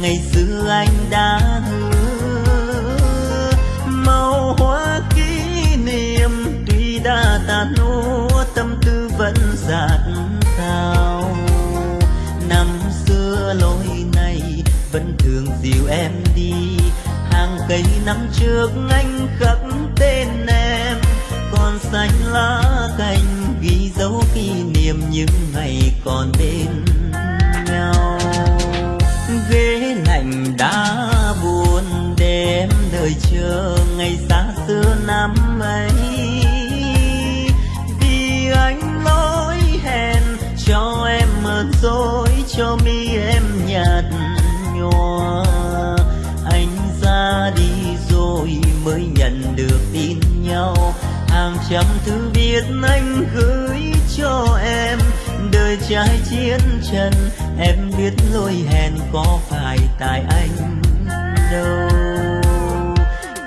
ngày xưa anh đã hứa. Màu hoa kỷ niệm, tuy đã tàn úa tâm tư vẫn dạt sao năm xưa lối này vẫn thường dìu em đi. Hàng cây năm trước anh khắc tên em. Còn xanh lá cành ghi dấu kỷ niệm những ngày còn bên trai chiến trần em biết lối hẹn có phải tại anh đâu.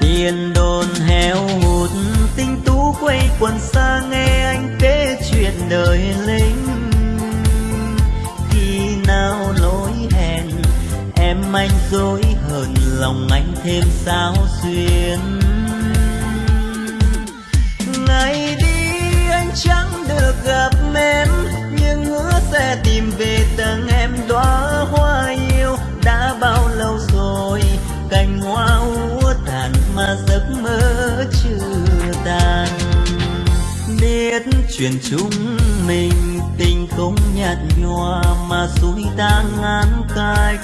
Tiền đồn heo hụt tinh tú quay quần xa nghe anh kể chuyện đời lính. Khi nào lối hẹn, em anh dối hờn lòng anh thêm sao xuyên. Chuyện chúng mình, tình không nhạt nhòa mà suối ta ngán cách.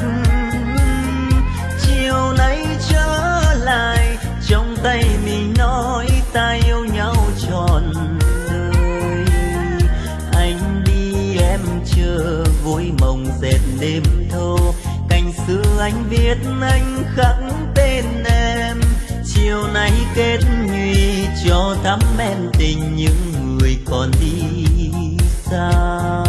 Chiều nay trở lại, trong tay mình nói ta yêu nhau trọn đời. Anh đi, em chờ, vui mộng dệt đêm thâu. Cành xưa anh viết anh khắc tên em. Chiều nay kết nhụy cho thắm em tình những còn đi xa.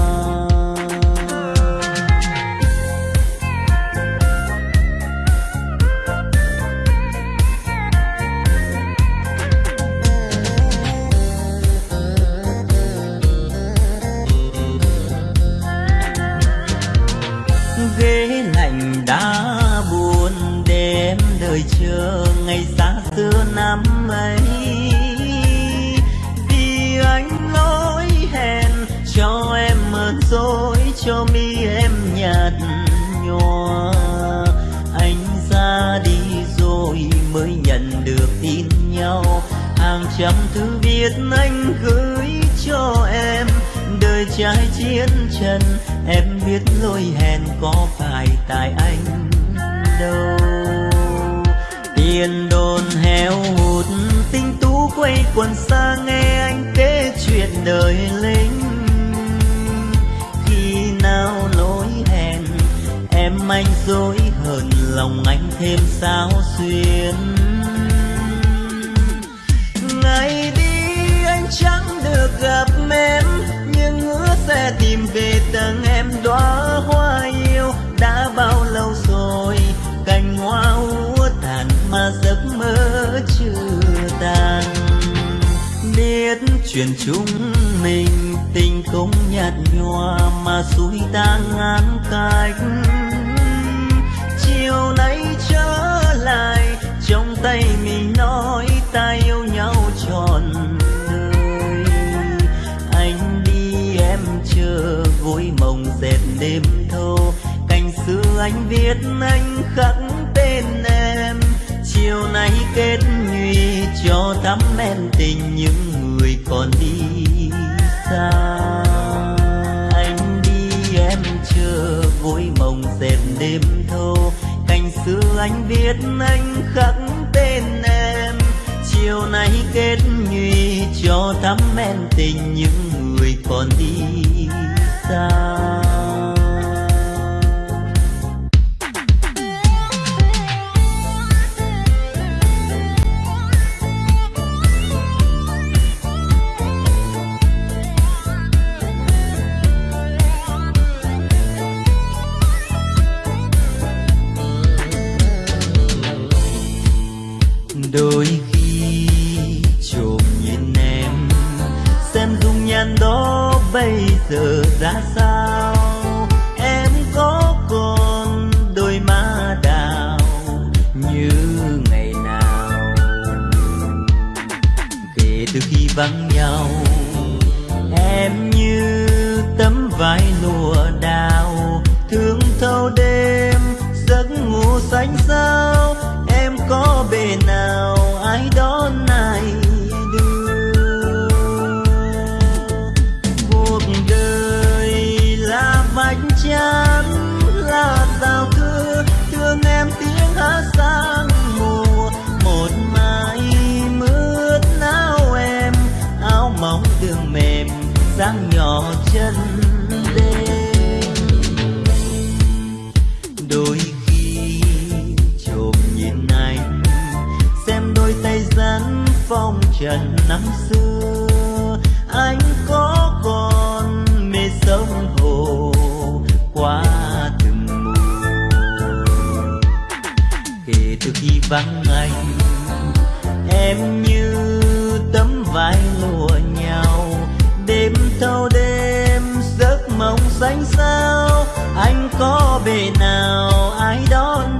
Mới nhận được tin nhau. Hàng trăm thư viết anh gửi cho em. Đời trai chiến trần, em biết lỗi hẹn có phải tại anh đâu. Tiền đồn heo hụt, tinh tú quay quần xa nghe anh kể chuyện đời lính. Anh dối hờn lòng anh thêm sao xuyên ngày đi anh chẳng được gặp em, nhưng hứa sẽ tìm về tầng em. Đóa hoa yêu đã bao lâu rồi, cành hoa úa tàn mà giấc mơ chưa tàn. Biết chuyện chúng mình tình không nhạt nhòa mà xui ta ngán cách chiều nay trở lại, trong tay mình nói ta yêu nhau trọn đời. Anh đi, em chờ, vui mộng dệt đêm thâu cành xưa anh viết, anh khắc tên em. Chiều nay kết nhụy cho thắm em tình những người còn đi xa. Anh đi, em chờ, vui mộng dệt đêm thâu anh biết anh khắc tên em. Chiều nay kết nhụy cho thắm men tình những người còn đi xa. từ khi vắng anh. Em như tấm vai lùa nhau đêm thâu đêm giấc mộng xanh sao anh có bề nào ai đón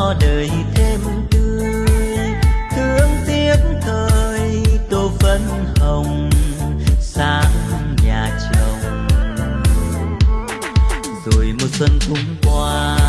cho đời thêm tươi. Thương tiếc thời tô phấn hồng sáng nhà chồng. Rồi một xuân cũng qua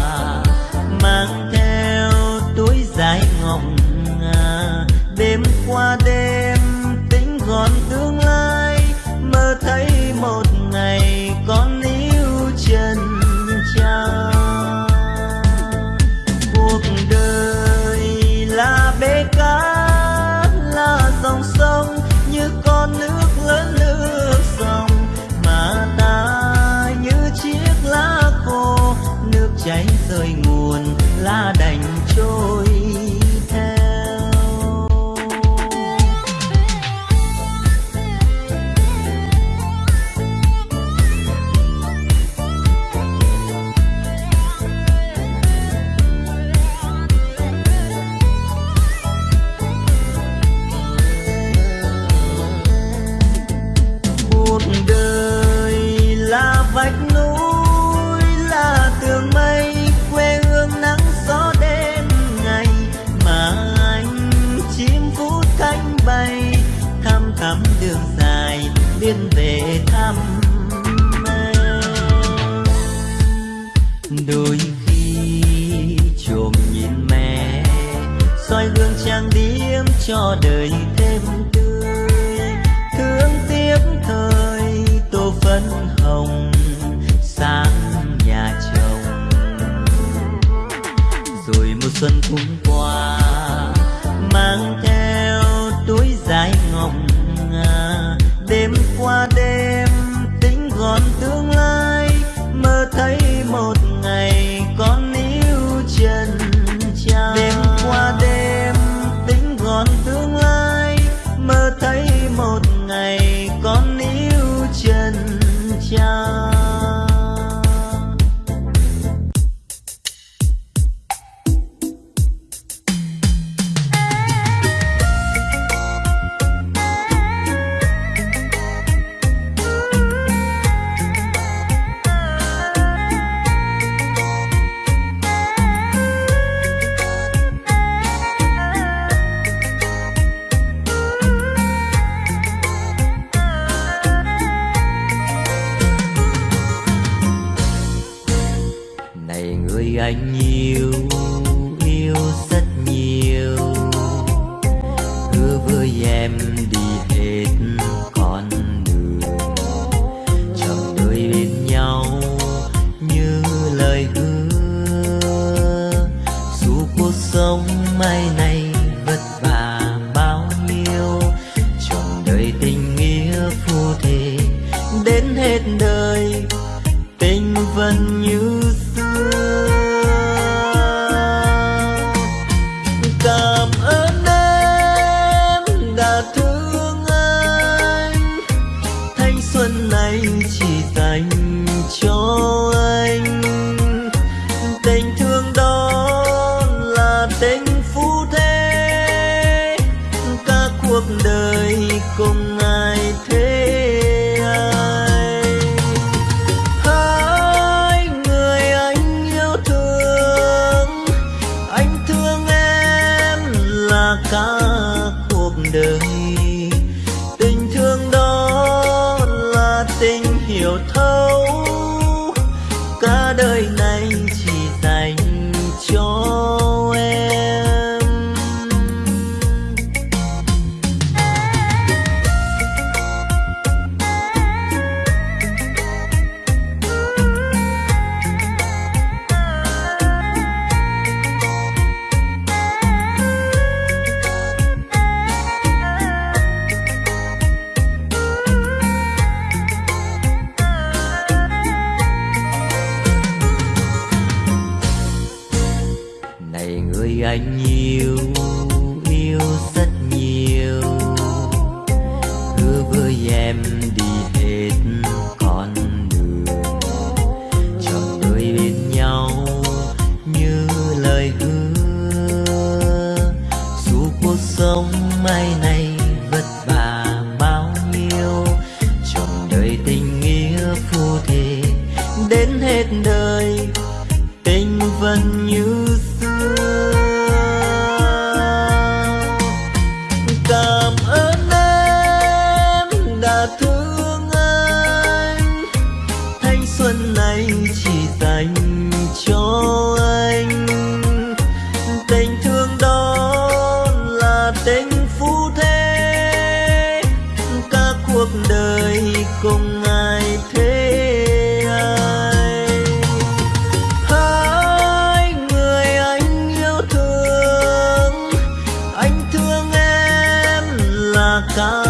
là cả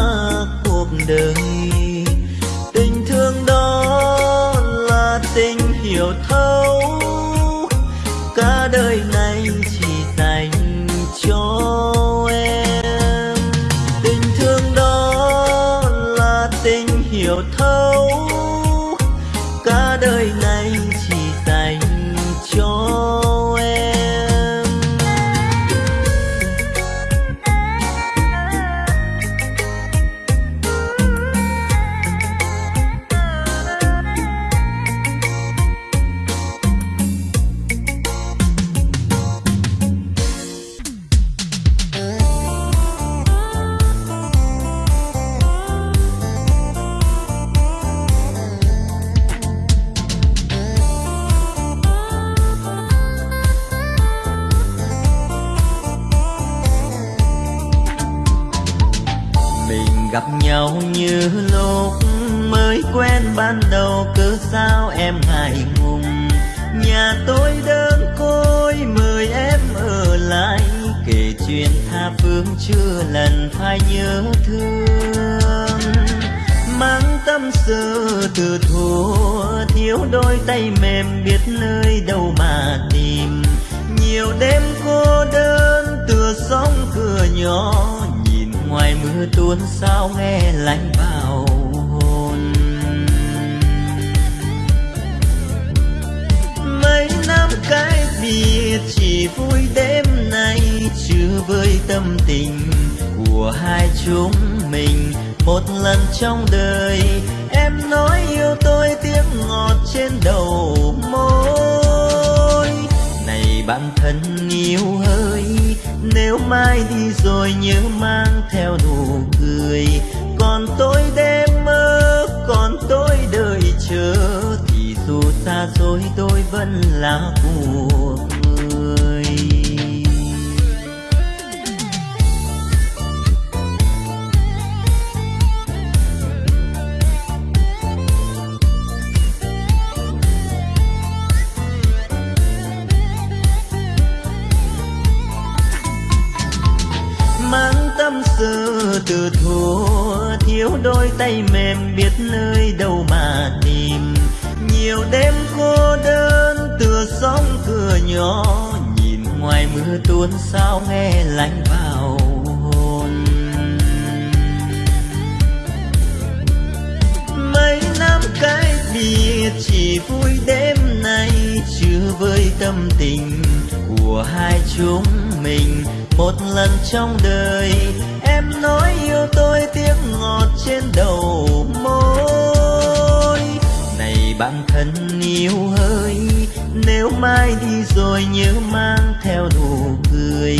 cuộc đời tay mềm biết nơi đâu mà tìm. Nhiều đêm cô đơn, tựa sóng cửa nhỏ, nhìn ngoài mưa tuôn sao nghe lạnh vào hồn. Mấy năm cái biệt chỉ vui đêm nay, chứ với tâm tình của hai chúng mình một lần trong đời, em nói yêu tôi tiếng ngọt trên đầu môi. Này bạn thân yêu ơi, nếu mai đi rồi nhớ mang theo nụ cười. Còn tôi đêm mơ, còn tôi đợi chờ, thì dù xa xôi tôi vẫn là của từ thua, thiếu đôi tay mềm biết nơi đâu mà tìm. Nhiều đêm cô đơn, tựa sóng cửa nhỏ, nhìn ngoài mưa tuôn sao nghe lạnh vào hồn. Mấy năm cái biệt chỉ vui đêm nay, chưa với tâm tình của hai chúng mình. Một lần trong đời nói yêu tôi tiếng ngọt trên đầu môi. Này bạn thân yêu ơi, nếu mai đi rồi nhớ mang theo nụ cười.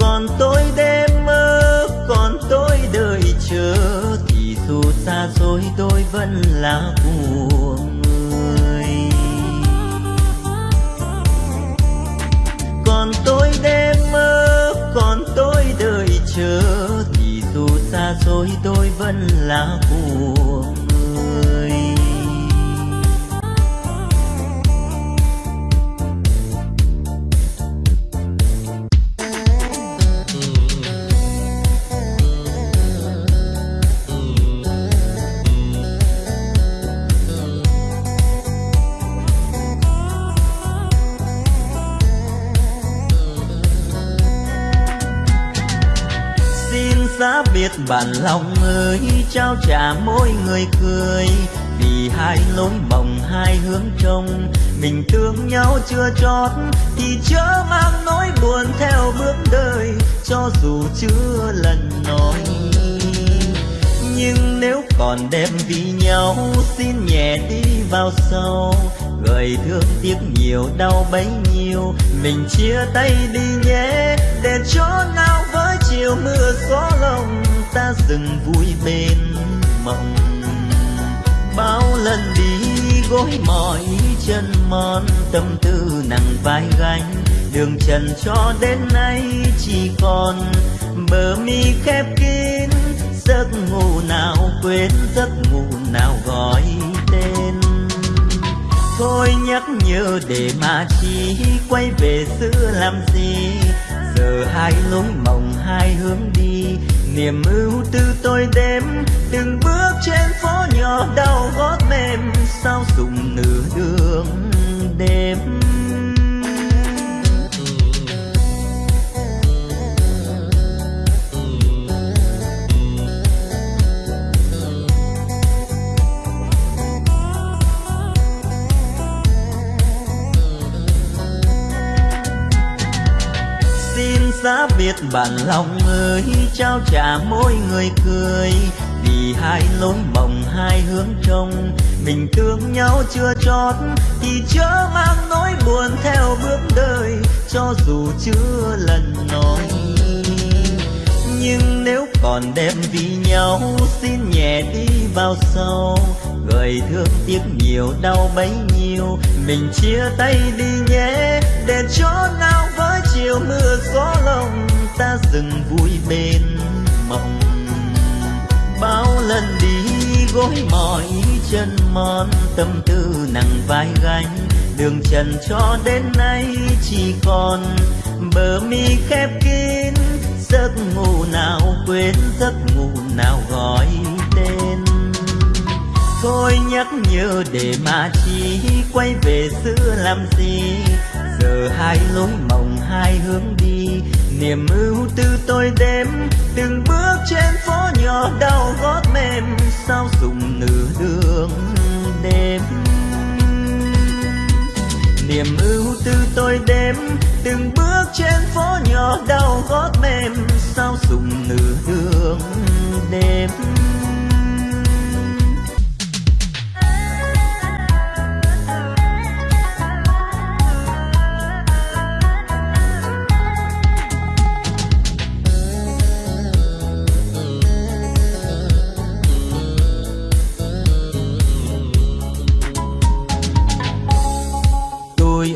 Còn tôi đêm mơ, còn tôi đợi chờ. Thì dù xa rồi tôi vẫn là của người. Còn tôi đêm mơ, còn tôi đợi chờ rồi tôi vẫn là của giá biệt bản lòng ơi, trao trả mỗi người cười. Vì hai lối mộng, hai hướng trông, mình thương nhau chưa chót, thì chớ mang nỗi buồn theo bước đời, cho dù chưa lần nói. Nhưng nếu còn đem vì nhau, xin nhẹ đi vào sâu. Gợi thương tiếc nhiều, đau bấy nhiêu, mình chia tay đi nhé, để cho nào chiều mưa gió lòng, ta dừng vui bên mộng. Bao lần đi gối mỏi chân mòn, tâm tư nặng vai gánh. Đường trần cho đến nay chỉ còn bờ mi khép kín. Giấc ngủ nào quên, giấc ngủ nào gọi tên. Thôi nhắc nhớ để mà chi quay về xưa làm gì. Giờ hai lối mộng hai hướng đi. Niềm ưu tư tôi đếm, từng bước trên phố nhỏ đau gót mềm. Sao dùng nửa đường đêm giá biệt bản lòng ơi, trao trả mỗi người cười. Vì hai lối mộng, hai hướng trông, mình thương nhau chưa chót, thì chớ mang nỗi buồn theo bước đời. Cho dù chưa lần nói, nhưng nếu còn đem vì nhau, xin nhẹ đi vào sâu. Người thương tiếc nhiều, đau bấy nhiêu, mình chia tay đi nhé, để chỗ nào chiều mưa gió lòng, ta dừng vui bên mộng. Bao lần đi gối mỏi chân mòn, tâm tư nặng vai gánh. Đường trần cho đến nay chỉ còn bờ mi khép kín. Giấc ngủ nào quên, giấc ngủ nào gọi tên. Thôi nhắc nhớ để mà chi quay về xưa làm gì? Giờ hai lối mộng hai hướng đi. Niềm ưu tư tôi đếm, từng bước trên phố nhỏ đau gót mềm, sao dùng nửa đường đêm niềm ưu tư tôi đếm, từng bước trên phố nhỏ đau gót mềm, sao dùng nửa đường đêm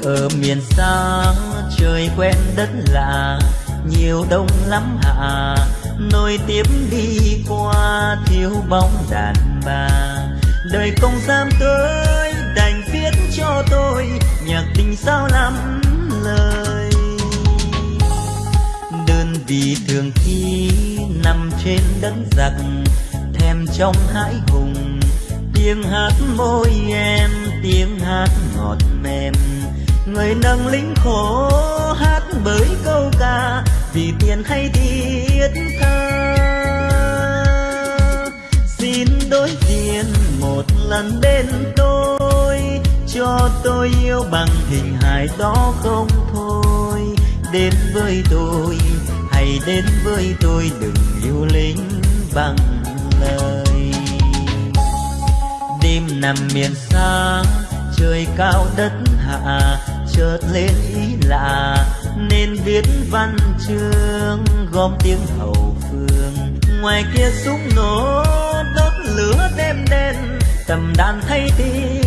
ở miền xa, trời quen đất lạ, nhiều đông lắm hạ. Nối tiếp đi qua thiếu bóng đàn bà. Đời công giam tới đành viết cho tôi nhạc tình sao lắm lời. Đơn vì thường khi nằm trên đất giặc, thèm trong hãi hùng. Tiếng hát môi em, tiếng hát ngọt mềm người nâng lính khổ hát bởi câu ca, vì tiền hay thiết tha. Xin đối diện một lần bên tôi, cho tôi yêu bằng hình hài đó không thôi. Đến với tôi, hãy đến với tôi, đừng yêu lính bằng lời. Đêm nằm miền xa, trời cao đất hạ chợt lên ý lạ, nên viết văn chương gom tiếng hậu phương. Ngoài kia súng nổ đốt lửa đêm đen tầm đàn thay tim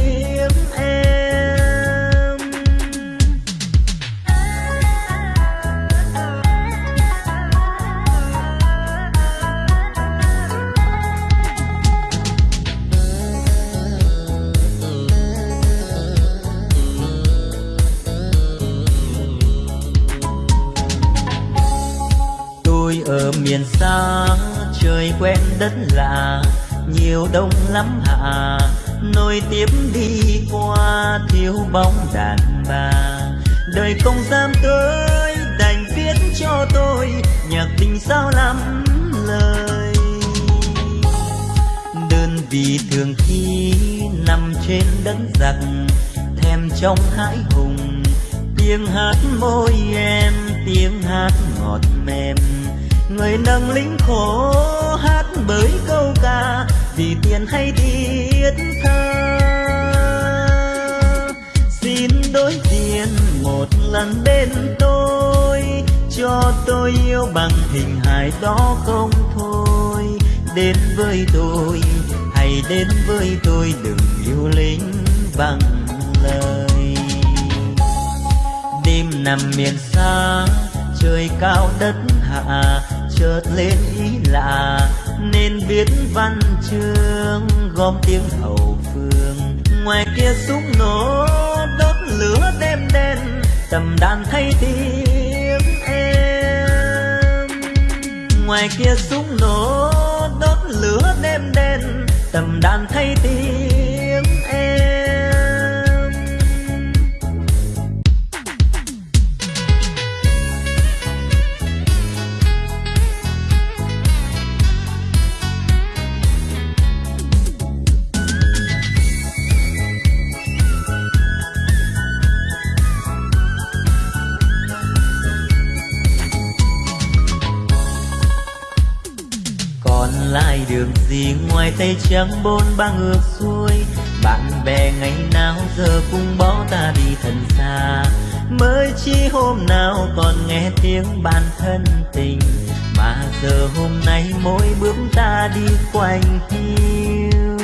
miền xa, trời quen đất lạ, nhiều đông lắm hạ. Nối tiếp đi qua thiếu bóng đàn bà. Đời không dám tới, đành viết cho tôi nhạc tình sao lắm lời. Đơn vị thường khi nằm trên đất giặc, thèm trong hãi hùng. Tiếng hát môi em, tiếng hát ngọt mềm người nâng lính khổ hát bởi câu ca, vì tiền hay thiết tha. Xin đối diện một lần bên tôi, cho tôi yêu bằng hình hài đó không thôi. Đến với tôi, hãy đến với tôi, đừng yêu lính bằng lời. Đêm nằm miền xa, trời cao đất hạ chợt lên ý lạ, nên viết văn chương gom tiếng hậu phương. Ngoài kia súng nổ, đốt lửa đêm đen tầm đàn thay tiếng em. Ngoài kia súng nổ, đốt lửa đêm đen tầm đàn thay tiếng gì ngoài tay trắng bốn ba ngược xuôi, bạn bè ngày nào giờ cũng bỏ ta đi thật xa. Mới chỉ hôm nào còn nghe tiếng bạn thân tình, mà giờ hôm nay mỗi bước ta đi quanh hiu.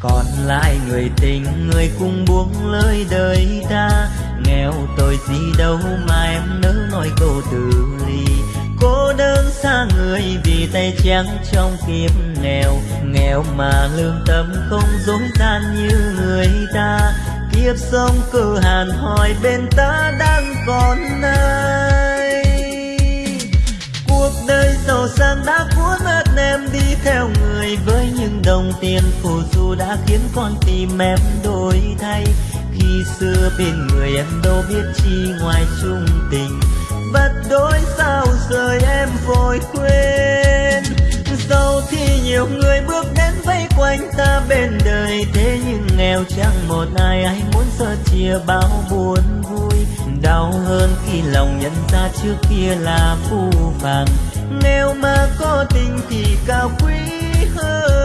Còn lại người tình, người cùng buông lời đời ta. Nghèo tôi gì đâu mà em nỡ nói câu từ ly đơn xa người vì tay trắng trong kiếp nghèo. Nghèo mà lương tâm không dối gian như người ta. Kiếp sống cơ hàn hỏi bên ta đang còn ai. Cuộc đời giàu sang đã cuốn mất em đi theo người. Với những đồng tiền phù du đã khiến con tim em đổi thay. Khi xưa bên người em đâu biết chi ngoài chung tình vật đôi sao rời em vội quên? Giàu thì nhiều người bước đến vây quanh ta bên đời, thế nhưng nghèo chẳng một ai ai muốn sơ chia bao buồn vui. Đau hơn khi lòng nhận ra trước kia là phù phàng. Nghèo mà có tình thì cao quý hơn.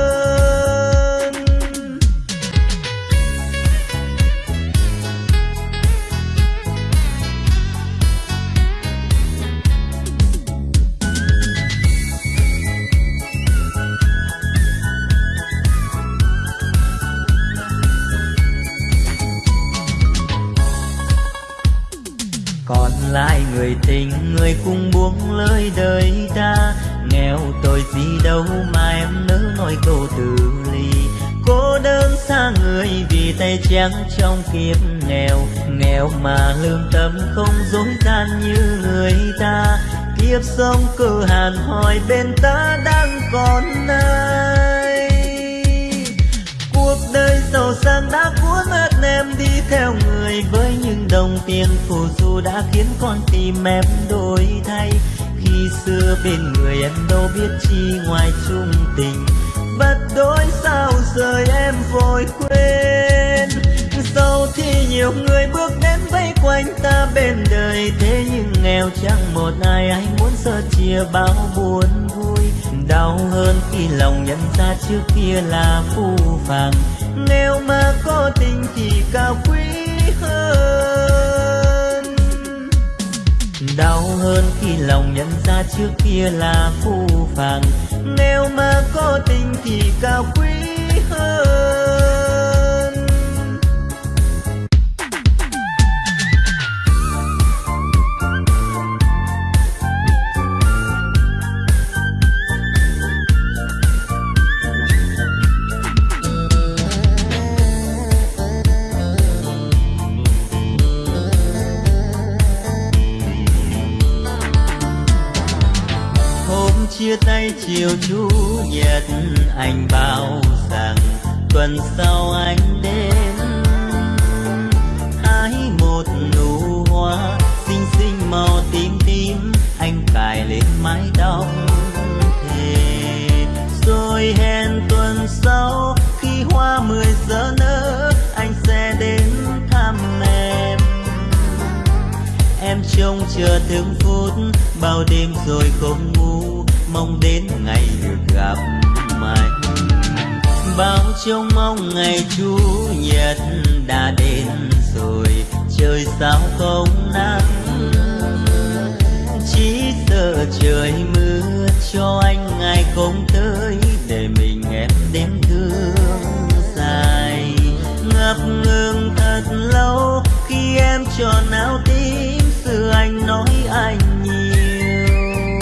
Đời tình người cùng buông lời đời ta. Nghèo tôi gì đâu mà em nỡ nói câu từ ly. Cô đơn xa người vì tay trắng trong kiếp nghèo. Nghèo mà lương tâm không dối gian như người ta. Kiếp sống cơ hàn hỏi bên ta đang còn ai. Cuộc đời giàu sang đã cuốn mất em đi theo người với đồng tiền phù du đã khiến con tim em đổi thay. Khi xưa bên người em đâu biết chi ngoài chung tình vật đôi sao rời em vội quên. Sau thì nhiều người bước đến vây quanh ta bên đời, thế nhưng nghèo chẳng một ai ai muốn sơ chia bao buồn vui. Đau hơn khi lòng nhận ra trước kia là phù phàng. Nghèo mà có tình thì cao quý hơn đau hơn khi lòng nhận ra trước kia là phù phàng. Nghèo mà có tình thì cao quý hơn. Chia tay chiều chủ nhật anh bảo rằng tuần sau anh đến. Hái một nụ hoa, xinh xinh màu tím tím, anh cài lên mái tóc. Thề rồi hẹn tuần sau, khi hoa mười giờ nở, anh sẽ đến thăm em. Em trông chờ từng phút, bao đêm rồi không ngủ. Trông mong ngày chủ nhật đã đến rồi, trời sao không nắng. Chỉ sợ trời mưa cho anh ngày không tới để mình em đêm thương dài. Ngập ngừng thật lâu, khi em tròn áo tím, xưa anh nói anh nhiều.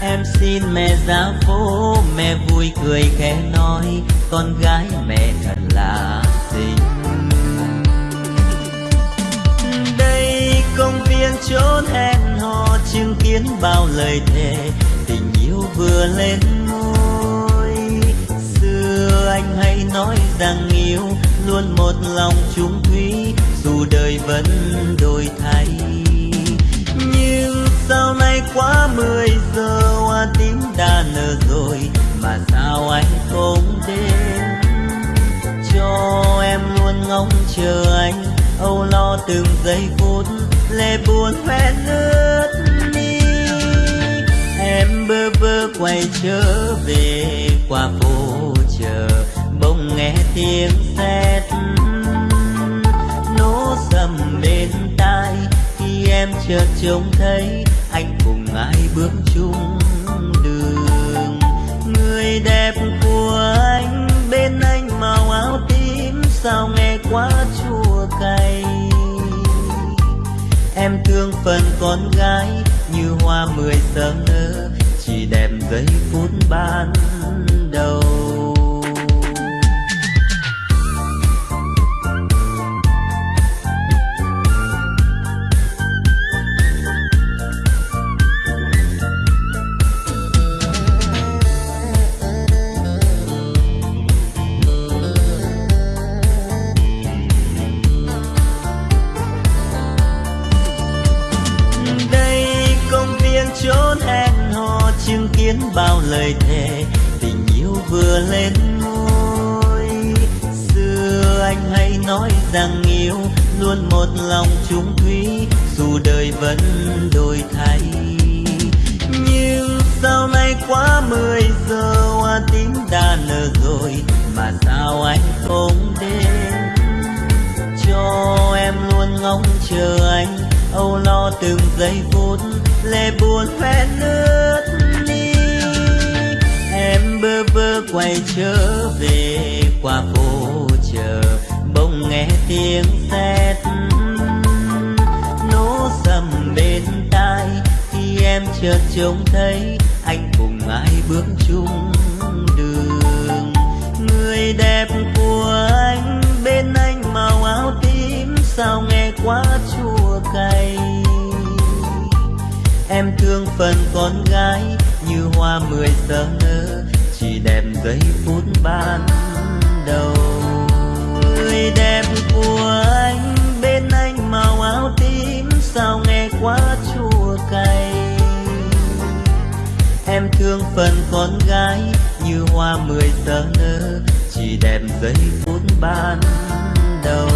Em xin mẹ ra phố mẹ vui cười khẽ nói con gái mẹ thật là xinh. Đây công viên chốn hẹn hò chứng kiến bao lời thề, tình yêu vừa lên môi xưa anh hay nói rằng yêu luôn một lòng chung thủy dù đời vẫn đổi thay. Nhưng sau này quá mười giờ, hoa tím đã nở rồi, mà sao anh không đến? Ngóng chờ anh. Âu lo từng giây phút lệ buồn hoen ướt mi. Em bơ vơ quay trở về qua phố chờ, bỗng nghe tiếng sét. Nổ sầm bên tai, khi em chợt trông thấy, anh cùng ai bước chung đường. Người đẹp của anh, bên anh màu áo tím, sao nghe thương phần con gái như hoa mười sớm nở chỉ đẹp giây phút ban đầu. Lời thề, tình yêu vừa lên môi xưa anh hay nói rằng yêu luôn một lòng chung thủy, dù đời vẫn đổi thay. Nhưng sau này quá mười giờ, hoa tím đã nở rồi, mà sao anh không đến? Cho em luôn ngóng chờ anh, âu lo từng giây phút lệ buồn vẽ nước bơ vơ quay trở về qua phố chờ bỗng nghe tiếng sét, nổ sầm bên tai. Khi em chợt trông thấy anh cùng ai bước chung đường. Người đẹp của anh bên anh màu áo tím, sao nghe quá chua cay? Em thương phần con gái như hoa mười giờ nở đẹp giây phút ban đầu. Người đẹp của anh, bên anh màu áo tím, sao nghe quá chua cay? Em thương phần con gái như hoa mười giờ nở, chỉ đẹp giây phút ban đầu.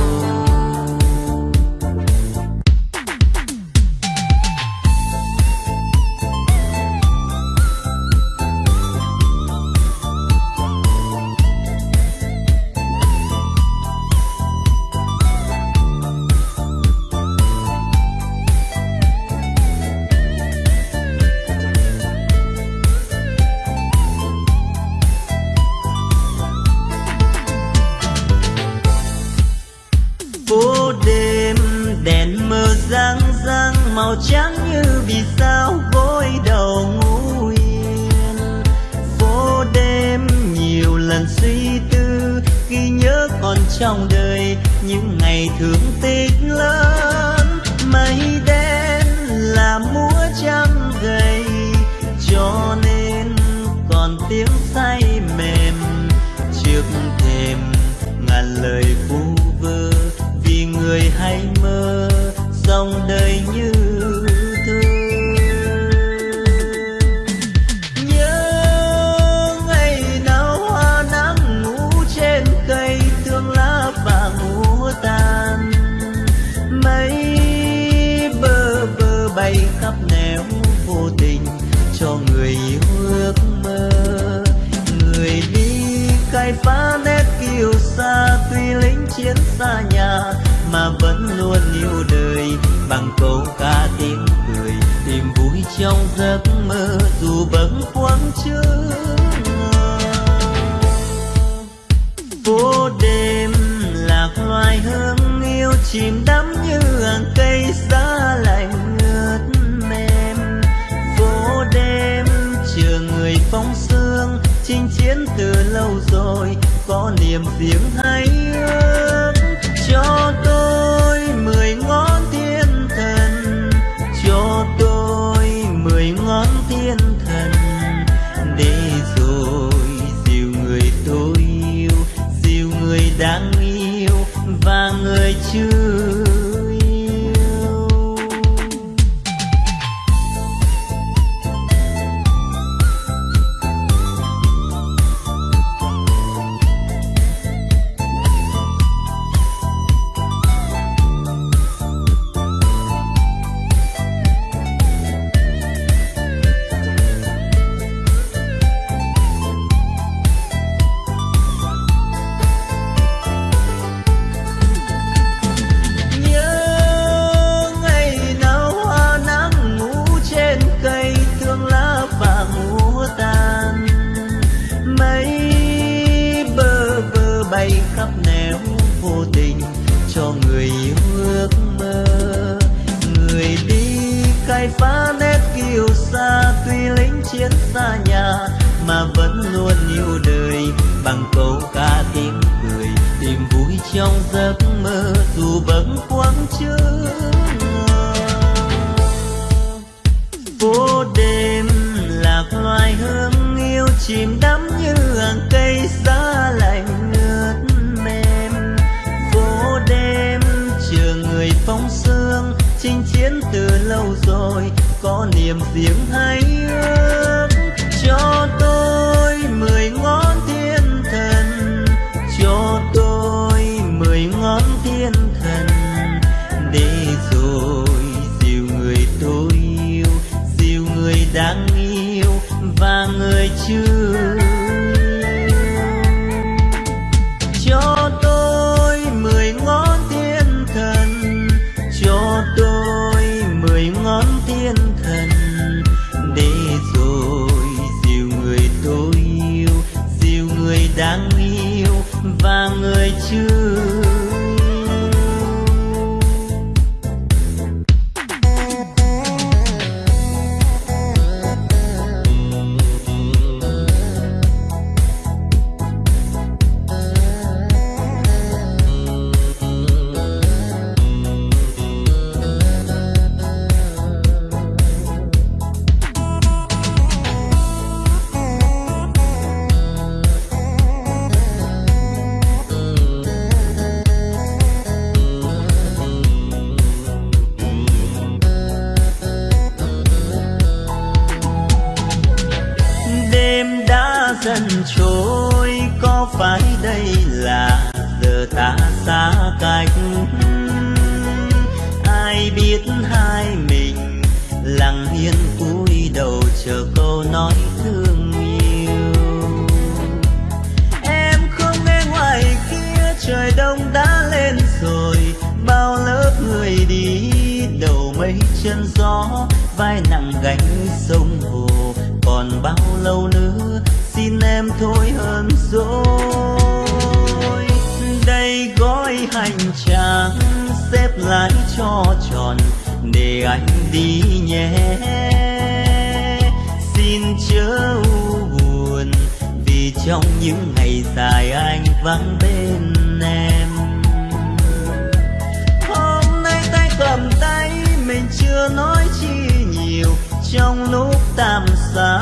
tam xa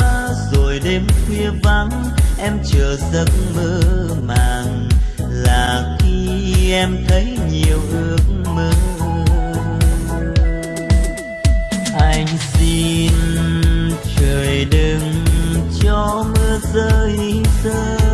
rồi đêm khuya vắng, em chờ giấc mơ màng. Là khi em thấy nhiều ước mơ. Anh xin trời đừng cho mưa rơi rơi.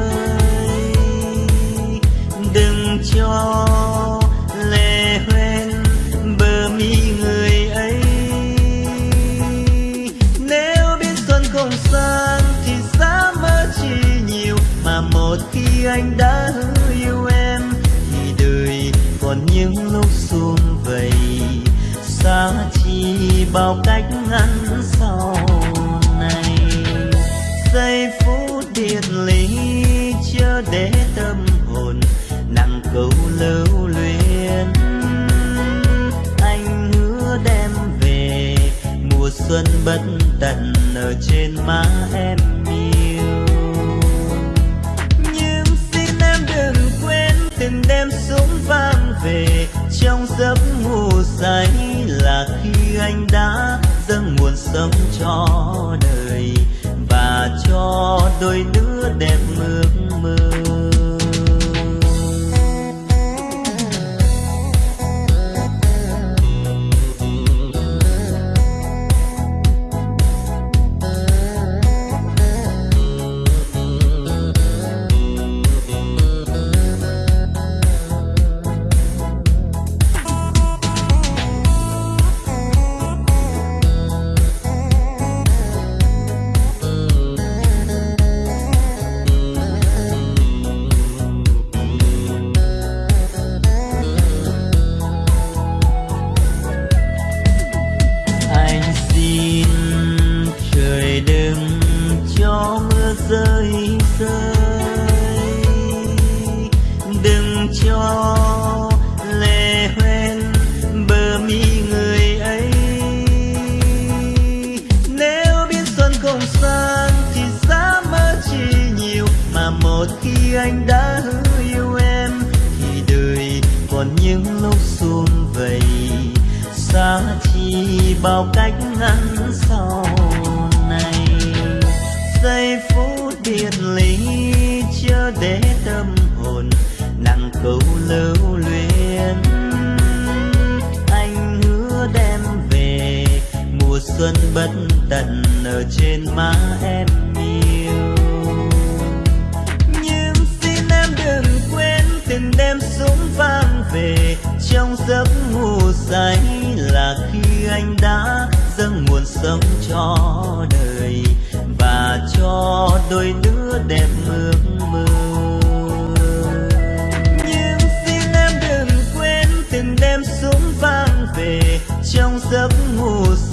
anh đã hứa yêu em, thì đời còn những lúc xuống vầy. Xa chi bao cách ngăn sau này. Giây phút biệt ly chưa để tâm hồn, nặng câu lưu luyến. Anh hứa đem về mùa xuân bất tận ở trên má em. giấy là khi anh đã dâng nguồn sống cho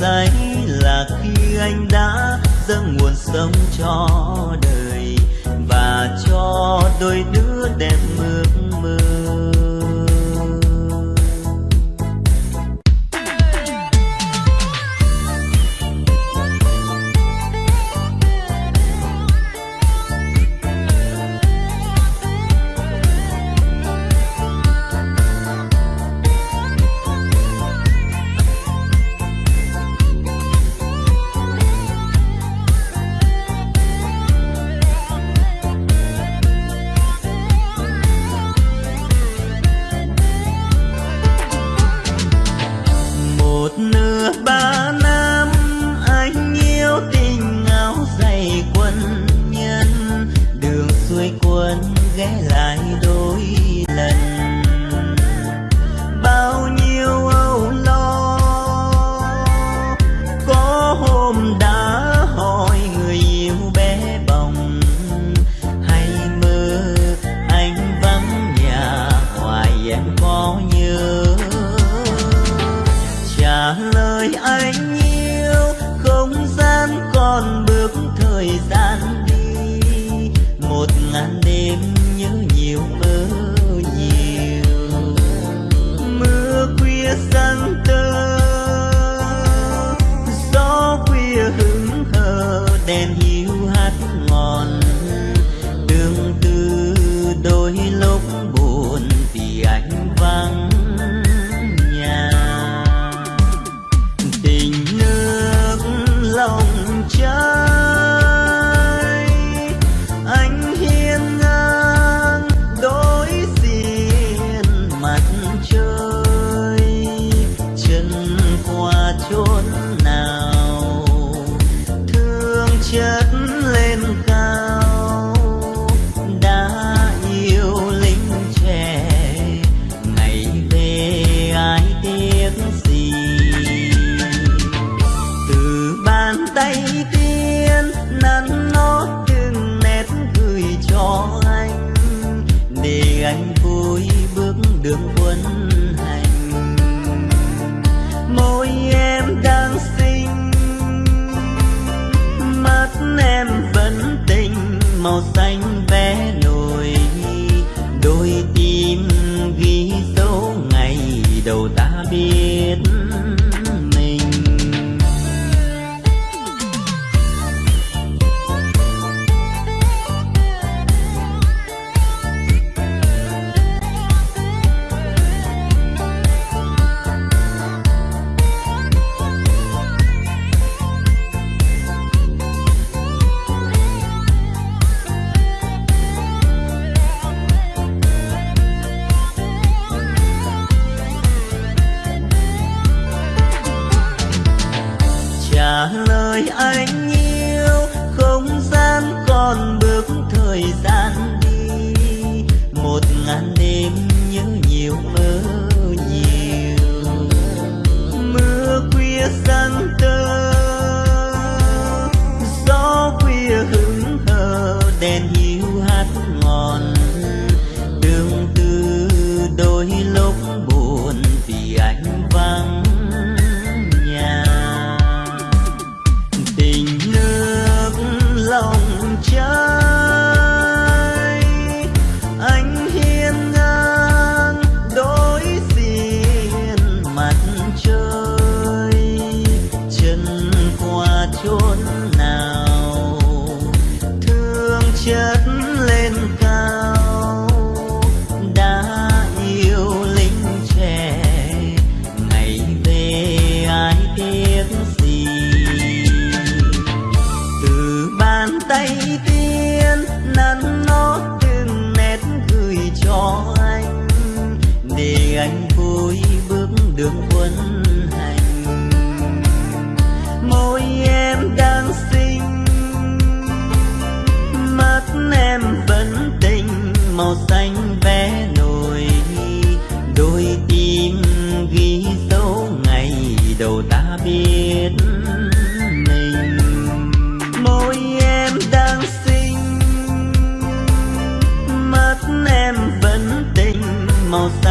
anh là khi anh đã dâng nguồn sống cho And. he time mismos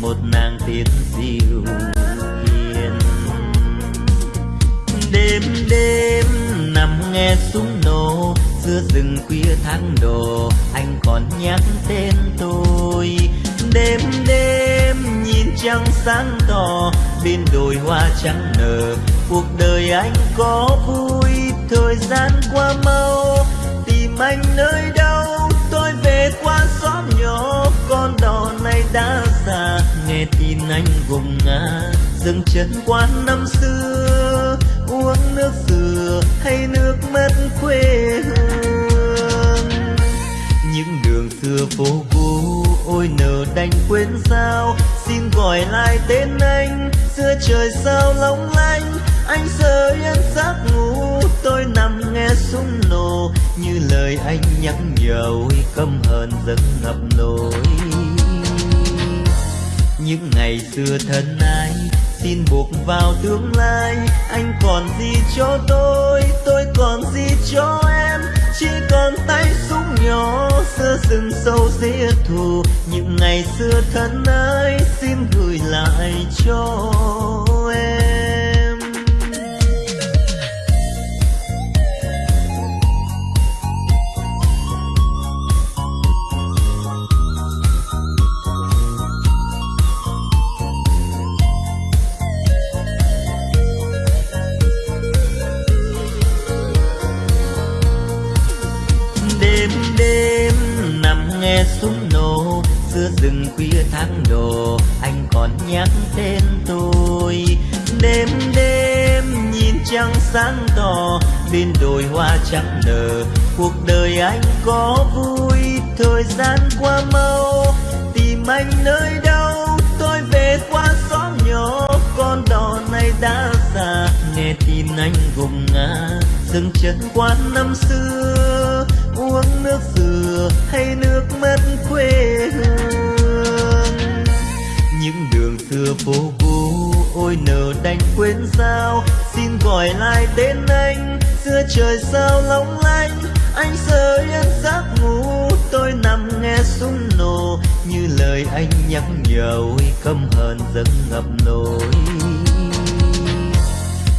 một nàng tiên diệu hiền. Đêm đêm nằm nghe súng nổ, giữa rừng khuya tháng đồ, anh còn nhắc tên tôi. Đêm đêm nhìn trăng sáng tỏ, bên đồi hoa trắng nở, cuộc đời anh có vui, thời gian qua mau. Tìm anh nơi đâu, tôi về qua xóm nhỏ con đò này đã già. Nghe tin anh gục ngã dừng chân quán năm xưa. Uống nước dừa hay nước mất quê hương. Những đường xưa phố cũ, ôi nở đành quên sao. Xin gọi lại tên anh, xưa trời sao long lanh anh rơi yên giấc ngủ, tôi nằm nghe súng nổ. Như lời anh nhắc nhở ôi căm hờn dâng ngập nỗi những ngày xưa thân ai xin buộc vào tương lai. Anh còn gì cho tôi tôi còn gì cho em? Chỉ còn tay súng nhỏ xưa rừng sâu giết thù. Những ngày xưa thân ái, xin gửi lại cho em. Rừng khuya tháng đồ, anh còn nhắc tên tôi. Đêm đêm nhìn trăng sáng tỏ, bên đồi hoa trắng nở. Cuộc đời anh có vui, thời gian qua mau. Tìm anh nơi đâu, tôi về qua xóm nhỏ. Con đò này đã già, nghe tin anh gục ngã. Dừng chân quán năm xưa, uống nước dừa hay nước mắt quê hương? Những đường xưa phố cũ. Ôi nở đành quên sao xin gọi lại tên anh. Xưa trời sao long lanh, anh sơ yên giấc ngủ. Tôi nằm nghe súng nổ, như lời anh nhắc nhở ôi căm hờn dâng ngập nỗi.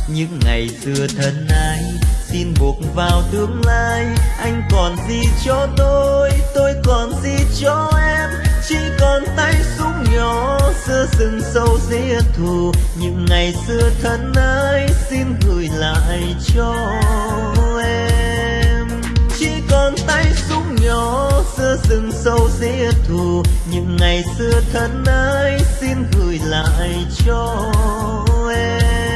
Những ngày xưa thân ai xin buộc vào tương lai. Anh còn gì cho tôi tôi còn gì cho em? Chỉ còn tay súng nhỏ xưa rừng sâu giết thù. Những ngày xưa thân ái xin gửi lại cho em. Chỉ còn tay súng nhỏ xưa rừng sâu giết thù. Những ngày xưa thân ái xin gửi lại cho em.